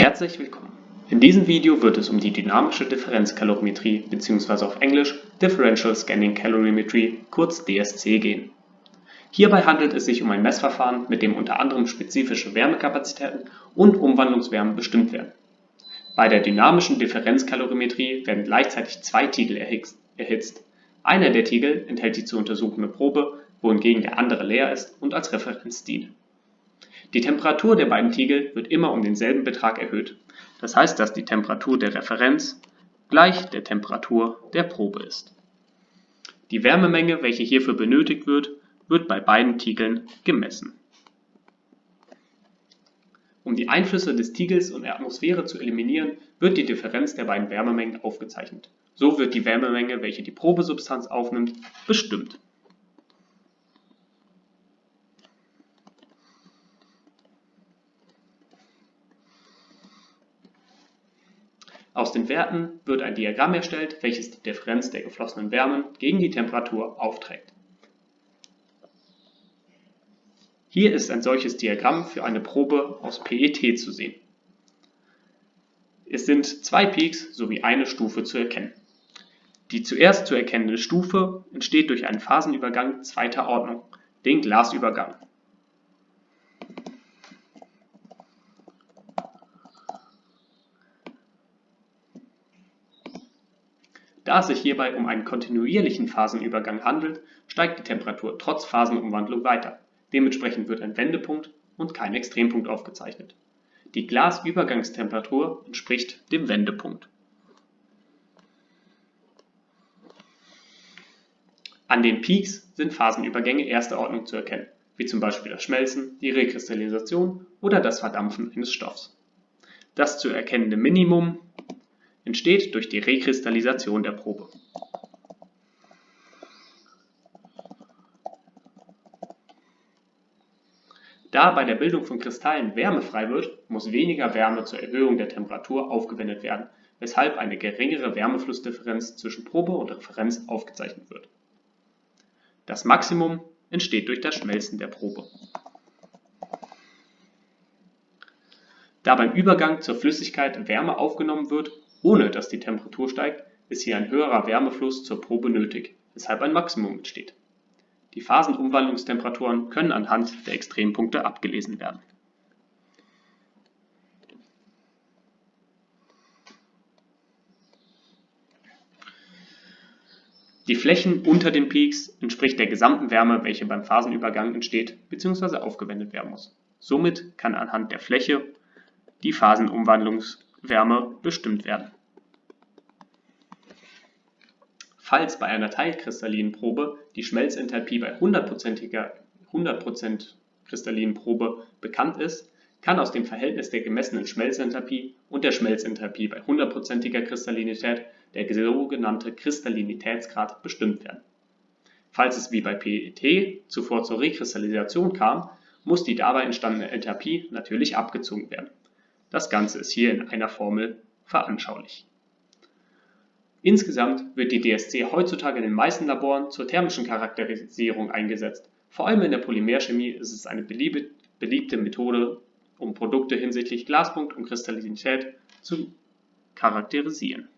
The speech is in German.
Herzlich willkommen! In diesem Video wird es um die dynamische Differenzkalorimetrie bzw. auf Englisch Differential Scanning Calorimetry kurz DSC gehen. Hierbei handelt es sich um ein Messverfahren, mit dem unter anderem spezifische Wärmekapazitäten und Umwandlungswärmen bestimmt werden. Bei der dynamischen Differenzkalorimetrie werden gleichzeitig zwei Tiegel erhitzt. Einer der Tiegel enthält die zu untersuchende Probe, wohingegen der andere leer ist und als Referenz dient. Die Temperatur der beiden Tiegel wird immer um denselben Betrag erhöht, das heißt, dass die Temperatur der Referenz gleich der Temperatur der Probe ist. Die Wärmemenge, welche hierfür benötigt wird, wird bei beiden Tiegeln gemessen. Um die Einflüsse des Tiegels und der Atmosphäre zu eliminieren, wird die Differenz der beiden Wärmemengen aufgezeichnet. So wird die Wärmemenge, welche die Probesubstanz aufnimmt, bestimmt Aus den Werten wird ein Diagramm erstellt, welches die Differenz der geflossenen Wärmen gegen die Temperatur aufträgt. Hier ist ein solches Diagramm für eine Probe aus PET zu sehen. Es sind zwei Peaks sowie eine Stufe zu erkennen. Die zuerst zu erkennende Stufe entsteht durch einen Phasenübergang zweiter Ordnung, den Glasübergang Da es sich hierbei um einen kontinuierlichen Phasenübergang handelt, steigt die Temperatur trotz Phasenumwandlung weiter, dementsprechend wird ein Wendepunkt und kein Extrempunkt aufgezeichnet. Die Glasübergangstemperatur entspricht dem Wendepunkt. An den Peaks sind Phasenübergänge erster Ordnung zu erkennen, wie zum Beispiel das Schmelzen, die Rekristallisation oder das Verdampfen eines Stoffs. Das zu erkennende Minimum entsteht durch die Rekristallisation der Probe. Da bei der Bildung von Kristallen Wärme frei wird, muss weniger Wärme zur Erhöhung der Temperatur aufgewendet werden, weshalb eine geringere Wärmeflussdifferenz zwischen Probe und Referenz aufgezeichnet wird. Das Maximum entsteht durch das Schmelzen der Probe. Da beim Übergang zur Flüssigkeit Wärme aufgenommen wird, ohne dass die Temperatur steigt, ist hier ein höherer Wärmefluss zur Probe nötig, weshalb ein Maximum entsteht. Die Phasenumwandlungstemperaturen können anhand der Extrempunkte abgelesen werden. Die Flächen unter den Peaks entspricht der gesamten Wärme, welche beim Phasenübergang entsteht bzw. aufgewendet werden muss. Somit kann anhand der Fläche die Phasenumwandlungs Wärme bestimmt werden. Falls bei einer teilkristallinen Probe die Schmelzenthalpie bei 100%iger 100% kristallinen Probe bekannt ist, kann aus dem Verhältnis der gemessenen Schmelzenthalpie und der Schmelzenthalpie bei 100%iger Kristallinität der sogenannte Kristallinitätsgrad bestimmt werden. Falls es wie bei PET zuvor zur Rekristallisation kam, muss die dabei entstandene Enthalpie natürlich abgezogen werden das Ganze ist hier in einer Formel veranschaulicht. Insgesamt wird die DSC heutzutage in den meisten Laboren zur thermischen Charakterisierung eingesetzt. Vor allem in der Polymerchemie ist es eine beliebte Methode, um Produkte hinsichtlich Glaspunkt und Kristallinität zu charakterisieren